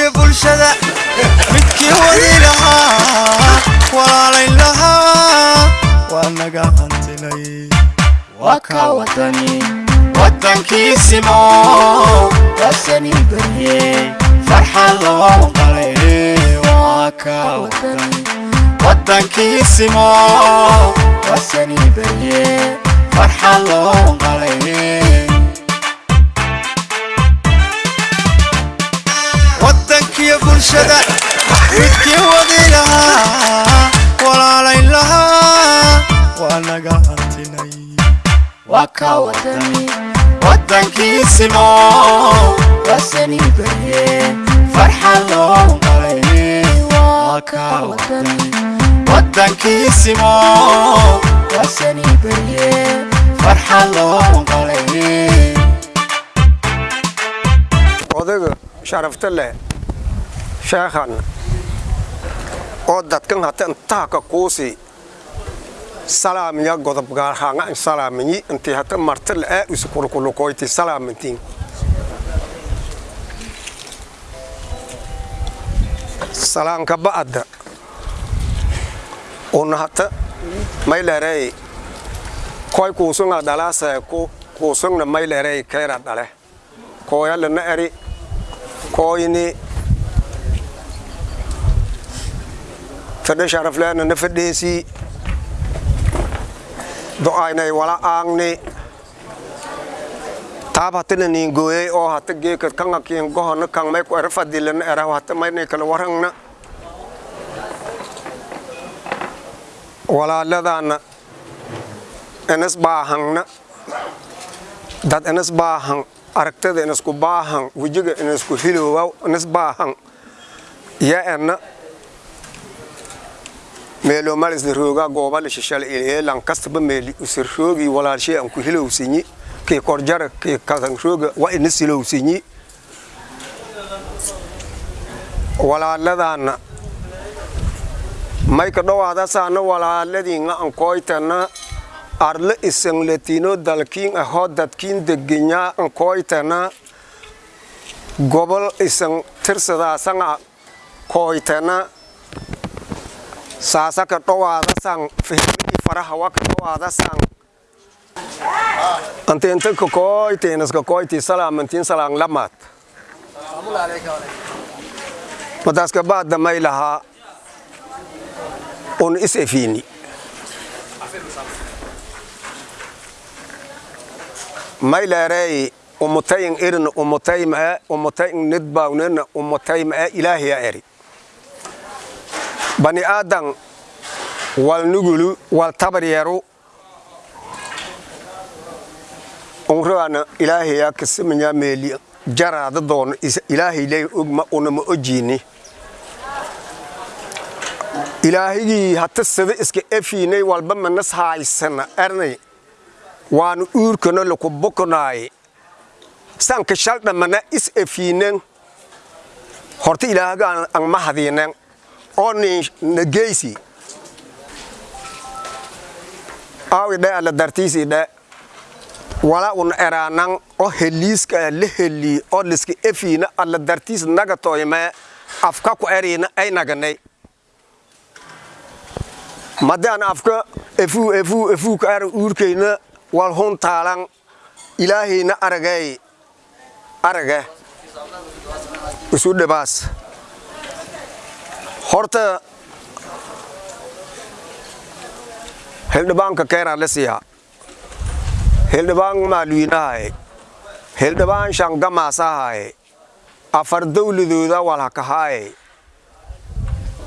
waddankiyo bulshada midkii wadi lahaa walaalayn lahaa waa naga hantilay waa ka wadani waddankiisimo wasani barye farxad loo qalay waa ka wadani waddankiisimo wasani barye farxad loo qalay waddankiyo bulshada midkii wadi lahaa walaalayn lahaa waa naga hantinay waa ka wadani waddankiisimo wasani barye farxad loo qalay waa ka wadani waddankiisimo wasani barye farxad loo qalay odayga sharafta leh sheekhan oo dadkan hata intaa ka kuusi salaamiya godob gaarhaanga in salaaminyi intii hata marta la'aa usi kulukulukoyti salaamintiin salaanka ba'adda una hata maylerey koy kuusunga dhalaasee ku kuusungna maylerey keera dhale kooyalana eri kooyni fedhe sharafleena na fedheesii do'aynay wala aangni taab hatana niingooyey oo hata geeka kanga kiin gohona kang may ku ere fadilana eraw hata maynay kala warangna walaaladaana inas baahangna dad inas baahang aragtada inasku baahan wejiga inasku hiloowa inas baahan ya ena meelo malisna rooga gooba la shishal ilee lankastaba meeli usir roogi walaalshay aan ku hilowsinyi kii korjara kii kasan rooga waa ina silowsinyi walaaladaana mayka dhowaada saana walaaladiinga an kooytana arle isan latino dalkiin ahoo dadkiin degenyaa an kooytana gobol isan tirsadaasan kooytana saasaka dhowaadasan fihmi faraha waka dhowaadasan antenta ka kooyteenaska kooyti salaamantiin salaan lamaad madaaska baadda may lahaa un is efiini mayleerey umutayin irin umutayim ee umutayin nidbaawnena umutayim ee ilaahiya eri bani aadan wal nugulu wal tabaryeru unraana ilaahiya kasimanya meeli jaraada doon ilaahiley ogma unama ojiini. Ilaahigii hata sida iska efiinay walba manas haaysana ernay waanu uurkana laku bokonaay sanka shaldhamana is efiinen horta ilaahaga ang mahadiinen oo nin nageysi awi dhe ala dartiisi dhe wala un eraanan oo heliiska la heli oo liska efiina ala dartiis naga toyme afka ku eriina ay naganay madaan afka efuu efuu efuu ka ara uurkayna wal hun taalan ilaahayna aragay arage isu dhibaas horta hildhibaanka keeraa la siiyaa hildhibaan maalwiinahaye hildhibaan shangamaasahaye afar dawladooda walhakahaaye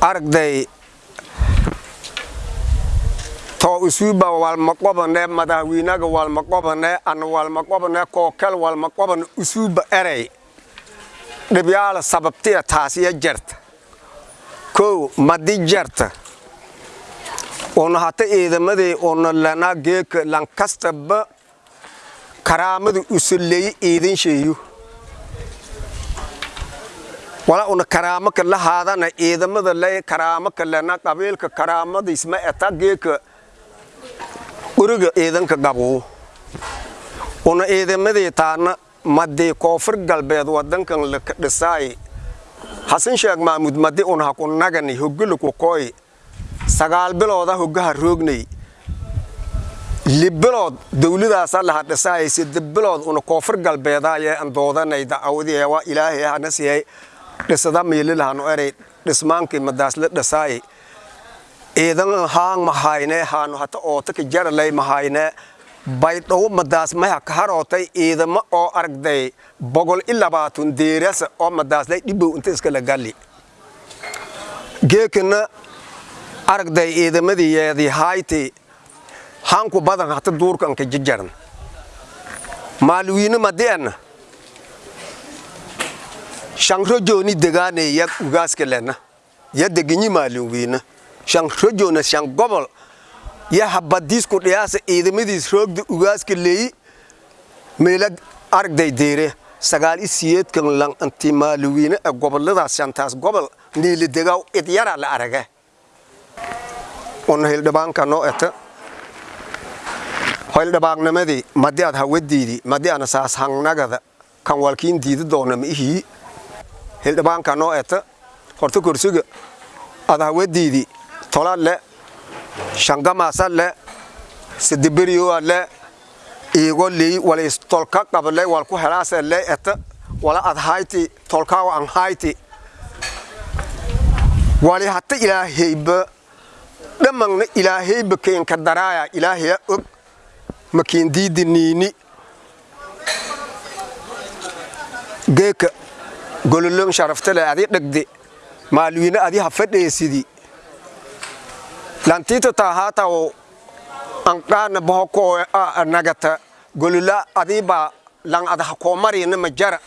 aragday to isuuba walmaqobane madaxweynaga walmaqobane ana walmaqobane kookel walmaqobane usuuba erey dhibyaala sababtiya taasiya jarta kow madi jarta. Una hata ciidamadii una lana geeka lankastaba karaamada usuleeye ciidan sheeyo wala una karaamo ka lahaadana ciidamada le karaamo ka lena qabiilka karaamadiisma eta geeka uriga ciidanka qabow una ciidamadii taana madii koonfur galbeed wadankan laka dhisaay xasan sheeg maamuud madi un haku nagani hogala ku kooy sagaal bilooda hogaha roognay. Lib bilood dawladaasa laha dhisaayay sida bilood una koonfur galbeedaaye an doodanay dacwadii waa ilaahay hana siiyay dhisada miililahanu eray dhismaankii madaasla dhisaayay ciidan haang mahayne haanu hata ootaka jaralay mahayne baydhow madaas maya ka harootay ciidamo oo aragday boqol i labaatan deerasa oo madaaslay dhibow inta iskala galli geekana aragday ciidamadii yeedii hayti hanku badan hata duurkanka jajaran. Maalwiine madi'an shanrojooni degaane ya ugaaska lena ya deginyi maalwiine shanrojoona shan gobol ya habadiisku dhiyaasa ciidamadiis roogda ugaaska leeyi. Meela aragday deere. Sagaal i siyeedkan lan anti maalwiine ee goboladaas shantaas gobol. Niili degaw idyara la arage una hildhibaanka noo eta hildhibaannimadii madi ad hawadiidii madi ana saas hangnagada kan walkiin diida doona ma ihii. Hildhibaanka noo eta horta korsiga ad hawadiidii tola le shangamaasa le sidiberiyoa le iigo ley walis tolka qabale walku helaase le eta wala ad hayti tolkaawa an hayti. Wali hata ilaahayba dhamangna ilaahayba keenka daraaya ilaahaya og makiin diidi niini. Geeka gololon sharaftale adi dhagde maalwiine adi ha fadheesidi lantiita taahaataw anqaana bohokoo nagata golola adiiba lan ad hakoomariina ma jara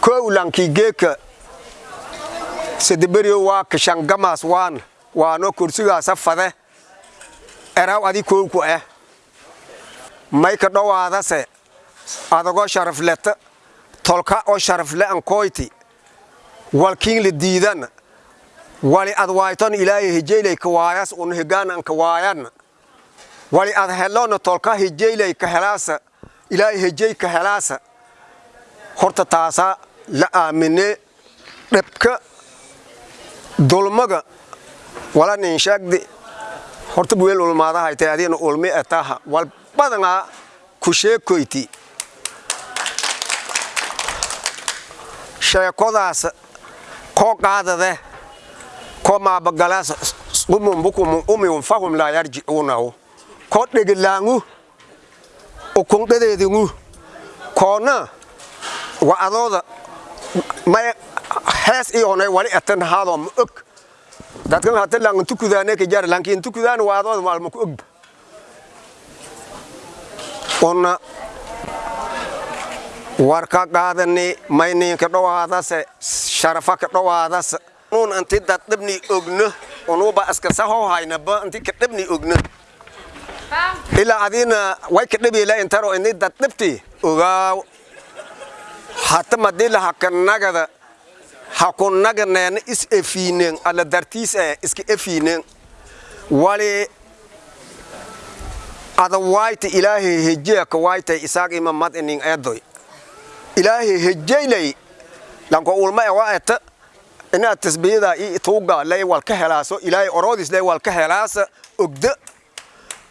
kow lankii geeka sedeberiyo waa kashangamaas waan waano kursigaasa fade eraw adi kowku eh. Mayka dhowaadase adagoo sharafleta tolka oo sharafle ankoyti walkiin la diidan wali ad waayton ilaahay hijaylay ka waayas un higaan an ka waayan. Wali ad helona tolka hijaylay ka helaasa ilaahay hijay ka helaasa. Horta taasa la aamine dhibka dulmaga wala nin sheegdi horta buweel ulmaadahaytay adiina ulmi etaha wal badanaa ku sheekoyti sheekodaas koo qaadade ko maabagalaas umumbukum umium fahum laa yarjicuunahu ko dhegilaangu ukundhadeedingu koona wa adooda may hees iyoonay wali etan haadoo ma og dadkan hata langantukudaane ka jar lankiintukudaan waa adooda maalma ku ogba una warka qaadani mayninka dhowaadase sharafa ka dhowaadase un anti daddhabni ogno unuba iska saho haynaba anti ka dhabni ogno ilaa adina way ka dhabiila intaro ini daddhabti ogaaw hata madila haka nagada haku naganeena is efiinen ala dartiis e iska efiinen wali ada waayta ilaahay hejeaka waaytay isaaq ima mad eedoy ilaahay hejaylay lanko ulma e waa eta inaad tasbiyada i tuuga lay wal ka helaaso ilaahay oroodis lay wal ka helaasa ogda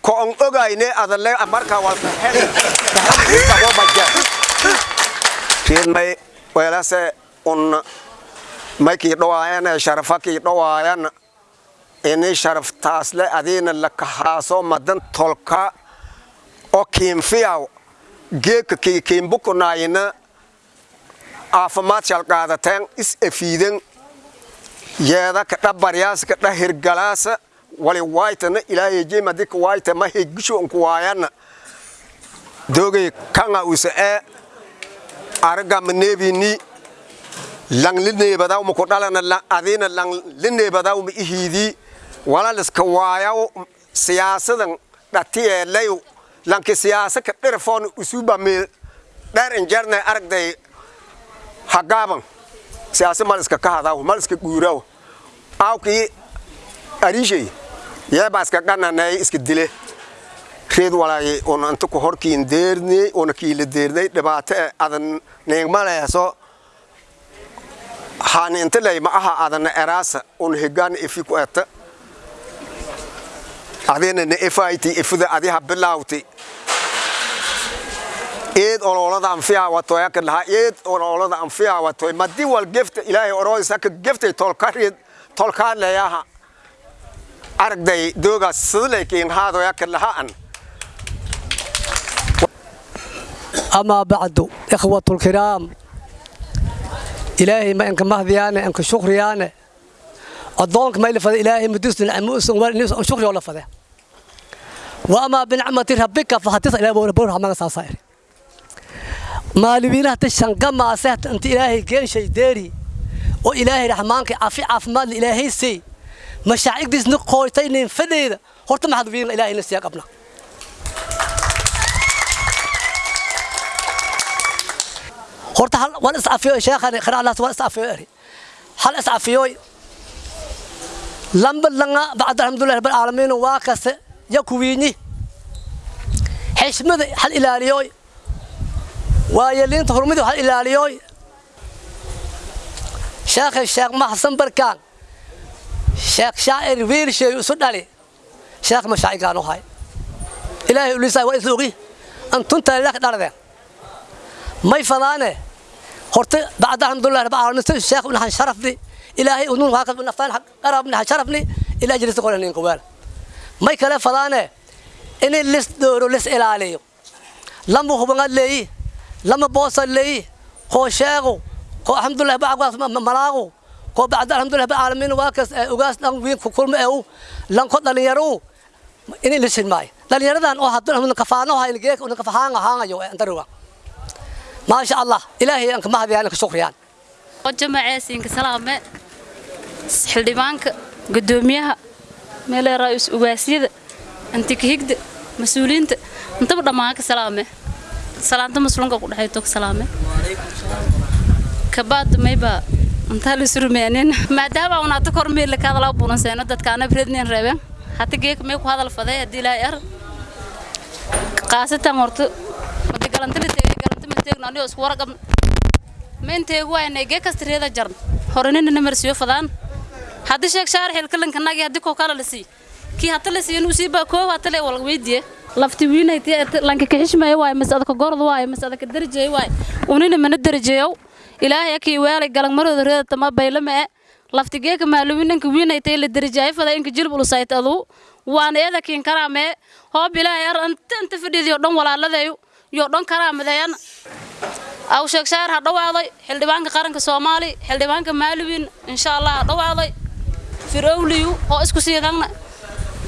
ko on ogayne ada le marka wal weelase un may kii dhawaayana sharafa kii dhawaayana ini sharaftaasle adiina la kahaaso madan tolka oo kiinfiyaw geeka kii kiinbukunaayina caafimaad shalqaadateen is efiiden yeeda kadha baryaasa kadha hirgalaasa. Wali waaytana ilaahay jemadi ka waayta ma hegisho unku waayana dogay kanga usa ee araga maneebini lang lineebadaw maku dhalana lang adina lang lineebadaw ma ihiidi. Wala liska waayaw siyaasadan dhatiyeelayu lanki siyaasa ka dhirfoon usuba meel dheer injarnay aragday hagaaban siyaasa mal iska kahadaw mal iska guuraw awkii arishay yeebaa iska gananay iska dile. Reed walay una inta ku horkiin deernay una kiila deernay dhibaato e adan neegmaleeso haani intilay ma aha adana eraasa un higaana ifi ku eta adina na efayti ifida adiha bilawti eed ololada anfiha watoya ka dhaha eed ololada anfiha watoy madi wal gefta ilaahay oroodisa ka geftay tolkarid tolkaadlayaha aragday dooga sidlaykiin haadoya ka dhahaan amaa bacdu ikhwatulkiraam ilaahay ma inka mahdiyaane inka shukriyaane. Addoonka ma ilafada ilaahay mudisna amuusan walinuusan shukri oo la fade wa amaa binacmati rabbika fahatisa ilaa bowra bowra hamaga saasaa iri maalimiinahata shanga maasehta inta ilaahay geenshay deeri. Oo ilaahay raxmaankay cafi caafimaadla ilaahaysay mashaacigdiisna qoortaynayn fadheeda horta maxaad wiilna ilaahayna siyaa qabna. Horta hal wal iscafiyo sheekhani kharaalaas wal iscafiyo eri hal iscafiyoy lamba langa bacda alhamdulillahi rabbil aalamiin waa kase yakuwiinyi xishmada hal ilaaliyoy waayeliinta hurmidi hal ilaaliyoy sheekhi sheekh maxsan barkaan. Sheekh shaacir wiilsheey isu dhali. Sheekh mashaacigaan u hay. Ilaahay ulisaa waa isla antunta lak dhaladeen may fadaane horta bacda alxamdulilah rabbil caalamiin sheekh nahan sharafni. Ilaahay unun waa kad naftaan qarab nahan sharafni. Ilaa jirista qoranin qawaal may kale fadaane inay lis dooro lis ilaaliyo. Lama hubangad leeyi lama boosa leeyi koo sheego koo alxamdulilah bacgaas malaago koo bacda alxamdulilah rabbil caalamiin waa kas ugaas dhan wiin ku kulma eew lanko dhalinyaro inay lisin maayo dhalinyaradan oo hadda kafaano hayn geek una kafahaanga haangayo antaruga ما شاء الله إلهي أنك ما هذه أنك شكريان وجماعيسينك سلامة xildhibaanka gudoomiyaha meele ra-iis ugaasiyada antikahigda mas-uuliyiinta intaba dhammaan ka salaame salaanta muslimka ku dhexayto ka salaame? Kabaad mayba intaa la surmeenin maadaama una hata kor meel ka hadalaa buulanseeno dadkaana brednin reebeen. Hata geek mee ku hadal faday haddii ilaahay ar qaasatan horta madi galantili teegay galanti ma teegno anigoo isku warqabna ma inteegu waayna gee kasta reeda jarn. Horenina namarsiyo fadaan. Haddii sheeg shaar xilkalanka nagi haddii koo kala la sii. Kii hata la siiyo nusii baa koow hata le wal lafti lanka kaxishmaya waay mas adaka gorod waay mas adaka darajeey waay unina mana darajeeyow ilaahay akii weelay galangmarooda reeda tama baylama e. Lafti geeka maaluminanka wiinay tay la darajaay fada inka jilbul sayt aduu waan eeda kiin karaamee hoob ilaahay ar anta inta dhan walaaladeeyu iyo dhan karaamadeeyan aw sheeg shaar ha dhawaaday. Xildhibaanka qaranka soomaali xildhibaanka maaluwin insha allah ha dhawaaday. Firowliyu oo isku siidangna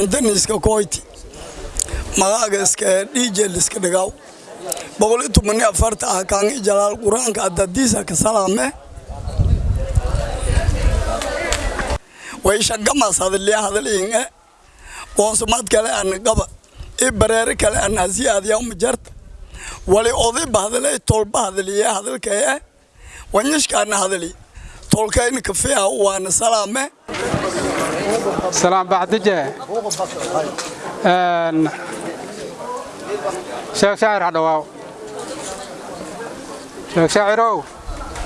antaniska koyti. Magaaga iska dhiijeel iska dhigaw boqol iyo toban iyo afarta ah kaangi jalaal qur'aanka adadiisa ka salaame. Way shangamaas hadaliya hadaliinge qoonsumad kale an qaba. I bareere kale an hasiyaadiya umajarta wali odayba hadalay tolba hadaliye hadalkee wanyashkaana hadali tolkayna kafeeha waana salaame salaan baxdije sheeg shaacir hadhawaaw sheeg shaacirow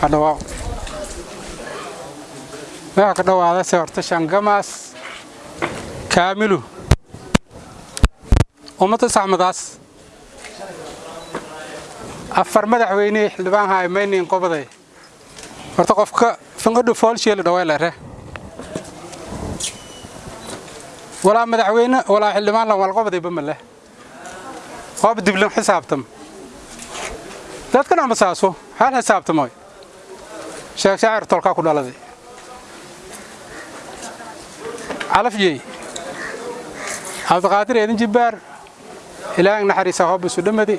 hadhawaaw waxaa ka dhowaadase horta shangamaas kaamilu. Ummadda saxmadaas. Afar madaxweyne xildhibaan haaymaynin qobaday horta qofka finqidhu foolsheeli dhaweylere walaa madaxweyne walaa xildhibaan lan walqobadayba maleh hoob diblan xisaabtam. Dadkan ama saaso hal xisaabtamoy sheeg shaacir tolkaa ku dhaladay. Calafyey cabdiqaadir eedin jibbaar ilaahang naxariisa hoob isu dhammadi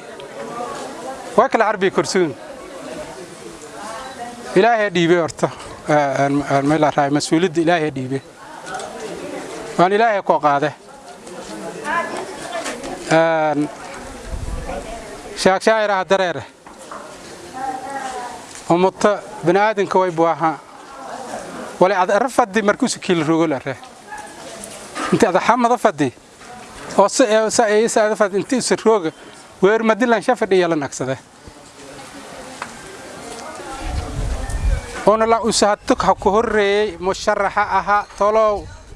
waa kala carbiya korsuun ilaahay dhiibay horta. Meel raay mas'uuliyadda ilaahay dhiibe waan ilaahay koo qaade shaagshaayiraha dareere. Umata baniaadanka way buaha wala ad ara fadi markuusu kiila rogol are inti ada xamada fadi oo sa usa rooga weer madilan shafadhi yalan agsade ona la usahatuk ha ku horreeyey musharaxa ahaa tolow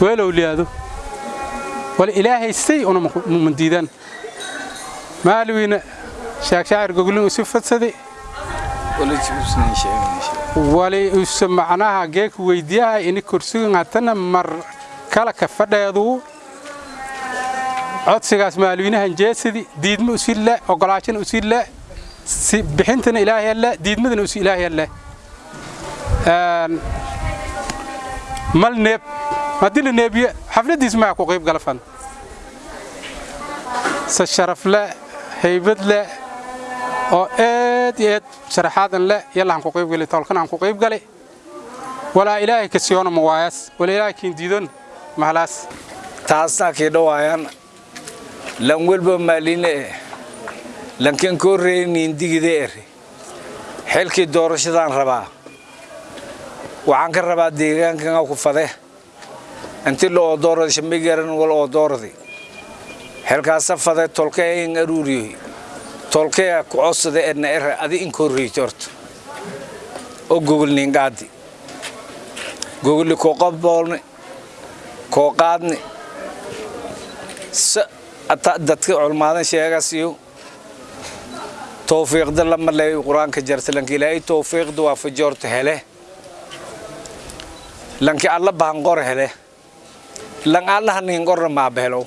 weelow liyaado wala ilaahay say una mandiidan maaliwiina sheeg shaacir goglin usi fadsaday. Wali usa macnaha geeka weydiyaha ini kursigan hatana mar kala ka fadheedu. Codsigaas maalweynahan jeesadi diidma usi le ogolaashana usi le bixintana ilaahay le diidmadana usi ilaahay le mal neeb haddii la neebiye xafladiis maa ku qayb gala fan. Se sharaf le haybad le oo aad iyo aad sharaxaadan le yalla aan ku qayb gali tolkan aan ku qayb gali walaa ilaahay ka siyoona mawaayaas wala ilaahay kiin diidon mahalaas taasna kii dhawaayaan lan welba maaline lankan koo reeniin digide ere xilkii doorashadaan rabaa waxaan ka rabaa deegaankan ku fade inti la oodoorada shamigaran wal oodooradi xilkaasa fade tolkayn aruuriyoy tolkaya ku codsada edna ere adi in koo reeyto horta. Oo gogolniin qaadi gogolli koo qaboolni koo qaadni. Dadka culmaadan sheegasiyo towfiiqda lama ley qur'aanka jarta lanki ilaahay towfiiqda waa fajoorta hele lanki alla bahanqor hele lan allaha ninqorna maabahelo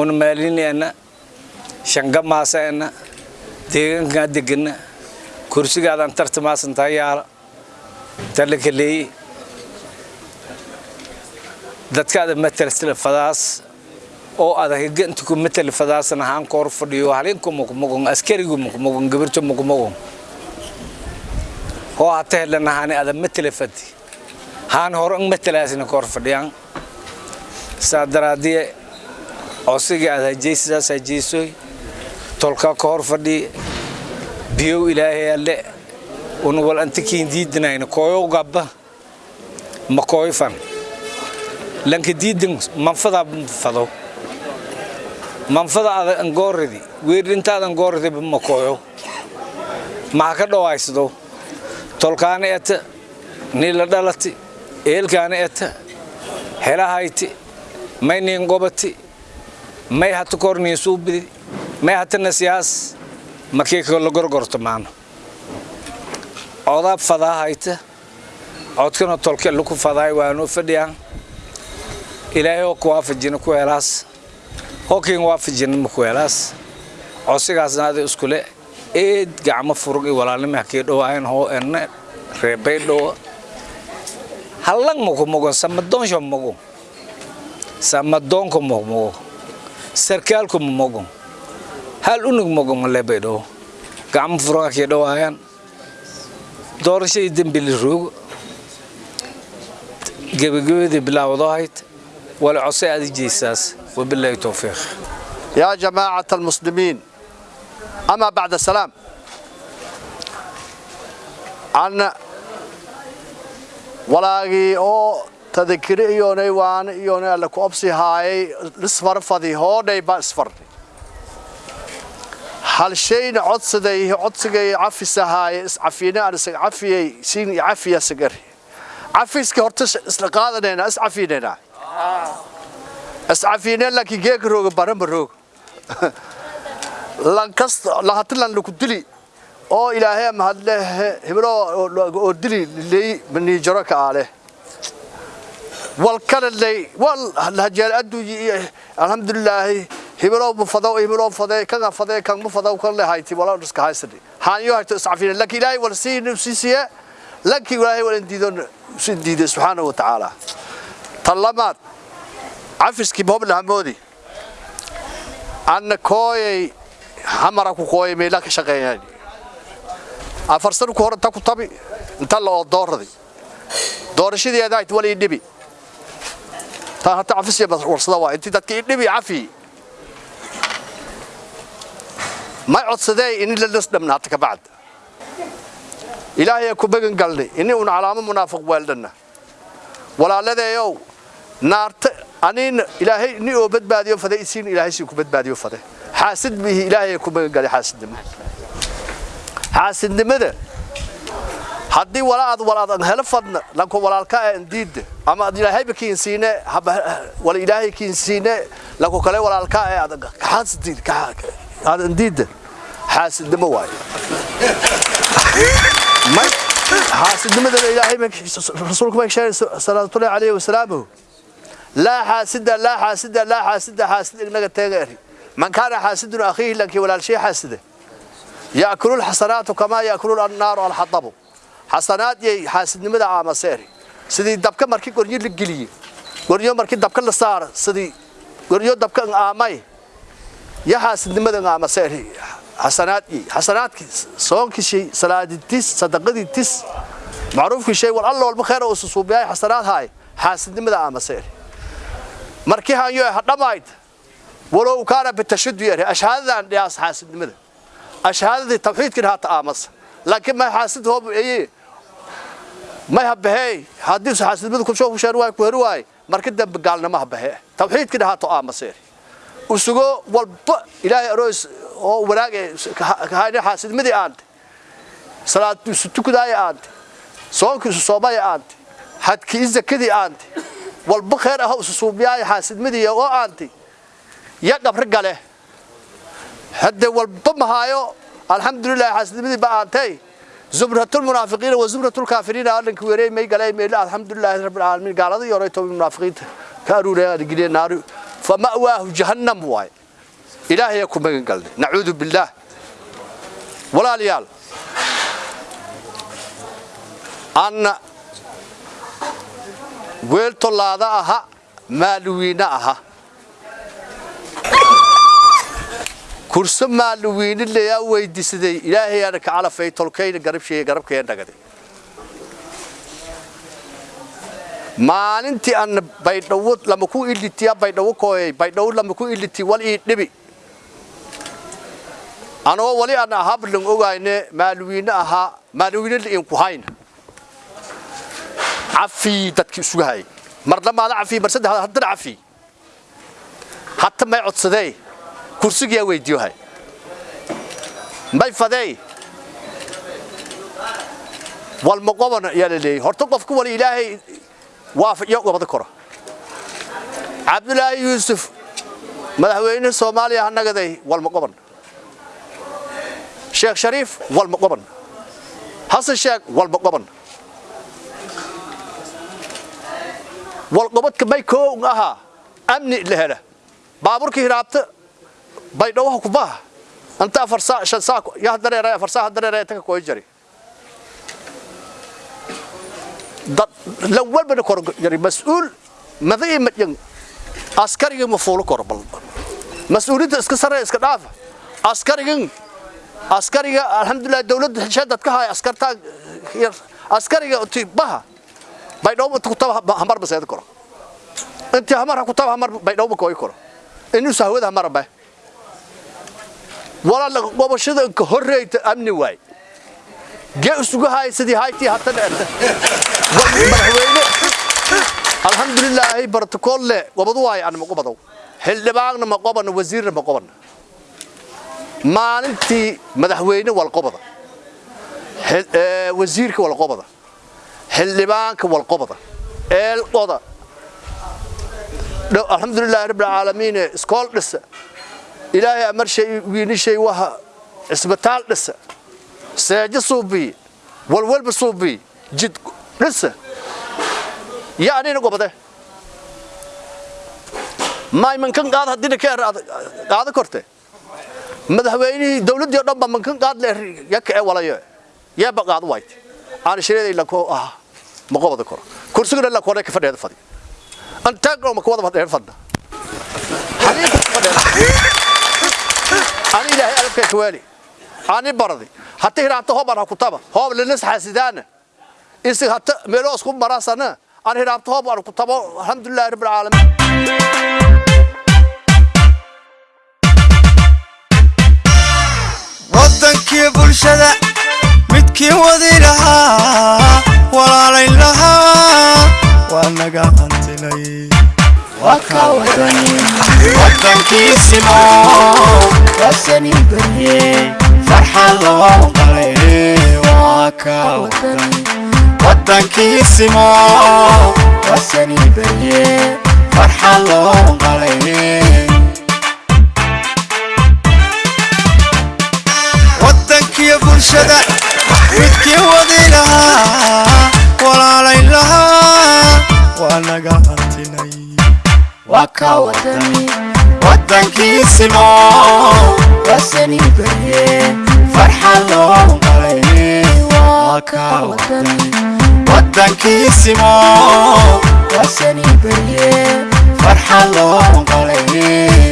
una maalinena shangamaasana deegaankaa degana kursigaadan tartamaasantaa yaalla talakaleeye dadkaada matalsila fadaas oo adag ganta ku matal fadaasna haan koor fadhiyo halinku mukmugun askarigu mukmugun gabirto mukmugun oo hata helana haani ada matala fadi haan hor ang matalaasina koor fadhiyaan saa daraadiye codsigii aad hajaysidaas hajaysoy tolka ka hor fadhiye biyow ilaahay alle. Una wal antikiin diidinayna kooyow gabba. Ma kooyfan lanka diidin manfadaa fado manfada ada angooridi weerdhintaada angooridiba ma kooyo maha ka dhawaysado tolkaana eta niila dhalati eelkaana eta helahayti may niin qobati may hata kor suubidi may hatana siyaas markii la gorgorto maano odaa fadaahayta codkana tolke laku fadaay waanoo fadhiyaan ilaahay oo ku waafajina ku helaas hookiin waafajina ma ku helaas codsigaasna ada iskule eed gacmo furug i walaalnima hakii dhowaayan hoo enne reebay dhowa hallang mukumugun samadonsho mugun samadonko mukmugu sarkaalku mugun hal unug mugun lebedo gam furaki dhawayan doorashay dambil roog gabagabada bilaawdo hayd wala cusay aad jeesaas wabillahi tawfiq. Ya jamaa'at almuslimin. Ama ba'da salam. Ana walaagii oo tadakiri iyoonay waana iyoonay alle ku obsi haayay isfarfadi hoodhay baa isfarnay hal shayna codsaday codsigay cafisahaaye iscafiine aan isaga cafiyey siin cafiya sagari cafiska horta isla qaadanayna iscafiinayna iscafiine laakiin geeka rooga barama rooga. Lankasta lahatilan laku dili oo ilaahay mahadle heblo oo dili leey bani jaro ka ale wal kala leey wal hajeel adduuyi alhamdulillah heblo mufado heblo fade kaga fade kan mufado kan le hayti wala iska haysadi. Haanyo hayto iscafina laki ilaahay wal siin siisiye laki ilaahay wal diidon sin diiday subhanahu wa ta'ala. Talamaad cafiski bob lahamoodi anna kooyay hamara ku kooyay meela ka shaqeeyay afar sano ku hor inta ku tabi inta la oo dooradi. Doorashadeeda ay wali dhibi. Taa hata cafis bas warsada waa intii dadkii dhibi cafi. Ma codsaday in la lasdhamna hata ka bacd ilaahay ku bagan galnay inii un calaamo munaafiq weeldana walaaladeeyow naarta aniin ilaahay ni oo badbaadiyo fade isiin ilaahay si ku badbaadiyo fade. Xaasid bihi ilaahay ku bagan galay xaasidnimo xaasidnimada haddii walaad walaad helo fadna lanko walaalka andiida ama ad ilaahayba kiinsiine wala ilaahay kiinsiine lanko kale walaalka ee ad xaasidid ad andiida xaasidnimo waay xaasidnimadana ilaahay rasuulku ma sheegay salaatullahi alayhi wasalaamu laa xaasida laa xaasida laa xaasida xaasid ignaga teega eri man kaana xaasidun akhiihi lankii walaalshii xaasida yakululxasanaatu kamaa yakulu annaaru alxadabu xasanaadyay xaasidnimada caamaseen sidii dabka markii goryo la geliye goryo markii dabka la saara sidii goryo dabka aamay ya xaasidnimada aamaseen xasanaadyi xasanaadkii soonkii shay salaadii tis sadaqadii tis macruufkii shay war alla walba khayr oo xasanaad haay xaasidnimada aamaseen markii haanyo hadhamayd walow kaana bitashaddu yare ashhaadadan dhiyaas xaasidnimada ashhaadadii tawxiidkii haata aamas laakiin ma xaasid hoob eeye ma habahey haddii xaasidnimada ku soo fushaan waay ku heri waay markii dambe gaalnimo habahee tawxiidkii haato aamas yari usugo walba ilaahay aroos oo wanaag kahayna xaasidnimadii aante salaad tukudaaya aante soonkii soomaya aante hadkii zakadii aante walba kheer ah isu suubiyaay xaasidmadii oo aanti ya qabri gale hadde walba mahaayo alxamdulilah xaasidmadii ba aantay. Zumratul munaafiqiina wa zumratul kaafiriina alanka weerey may galay meela alxamdulilah rabbil aalamiin. Gaaladii yoray tobi munaafiqiinta ka aruuraya adigile naaru. Fama'waahu jahannam waay. Ilaahay ku magan galnay. Nacuudu billaah walaalayaal anna weel tolaada aha maaluwiina aha kurso maaluwiinilaya weydiisaday ilaahay aana ka calafay tolkayna garabshiya garabkaya dhagaday. Maalintii aan baydhawo lama ku ilitiya baydhawo kooyay baydhawo lama ku iliti wal ii dhibi. Anagoo wali aan ahablan ogayne maaluwiine ahaa maaluwiine liin ku hayna. Cafii dadkii isugu hayay. Marna maada cafii mar saddex haddana cafii. Hatta may codsadee kursigaa weydiiyoha may fadey walmaqoban ayaa la leeyay horta qofku wal ilaahay waafajiyo gobada koro cabdulaahi yuusuf madaxweyne soomaaliya hanagadey walmaqoban sheekh shariif walmaqoban hasan sheekh walmaqoban walqobadka may koon ahaa amni la hela baabuurkii hiraabta baydhawaha kubaa anta afar saa shan saa ya dareeraya afar saa dareeraya taka koo jari. Dad la walbana kor jari. Mas'uul madii madyan askariga mafuulo kor bal mas'uuliyadda iska sarreeya iska dhaafa askarigan askariga alhamdulillah dawladda xishaa dadka haay askartaa askariga tibaha baydhawa inta kutaba hamar baseeda koro. Intii hamar ha kutaba hamar baydhawa kooy koro. Inuu sahwada hamar bae wala gobashada ka horeeyta amni waay gee isugu haysadii hayti hatan erta madaxweyne alxamdulilah protocol le gobadu waay aan ma gobadow xildhibaanna ma qoban wasiirna ma qoban. Maalintii madaxweyne wal qobada. Wasiirka wal qobada. Xildhibaanka walqobada eelqoda. Alxamdulilahi rabbi alcaalamiin iskool dhisa ilaahay amar shay waha cisbitaal dhisa seejo suubii walwalba suubii jid dhisa. Ya anina gobade. Maay mankan qaad haddina ka er qaado korte. Madaxweynihii dowladdii o dhan mankan qaad le yaka ee walayo. Yeeba qaado wayt aan shireeday lanko ah ma qobada koro. Kursigana la kore ka fadheeda fadi an taagno ma kuwada fadheeda fadna xaliinka fadheeda ani ilaahay alabka kawaali ani baradi. Hatta hiraabta hooban ha kutaba. Hoob linas xasidaana isig hatta meelo isku marasana an hiraabta hoob aan kutabo alxamdulillahi rabbil caalamiin waddankii bulshada midkii wadi lahaa walaalayn lahaa waa naga hantinay waddankiisimo wasani barye farxad loo qalay waa ka wadan waddankiisimo wasani barye farxad loo bulshada midkii wadi lahaa walaalayn lahaa waa naga waa ka waddankiisimo wasani barye farxad loo qalay waddankiisimo wasani barye farxad loo qalay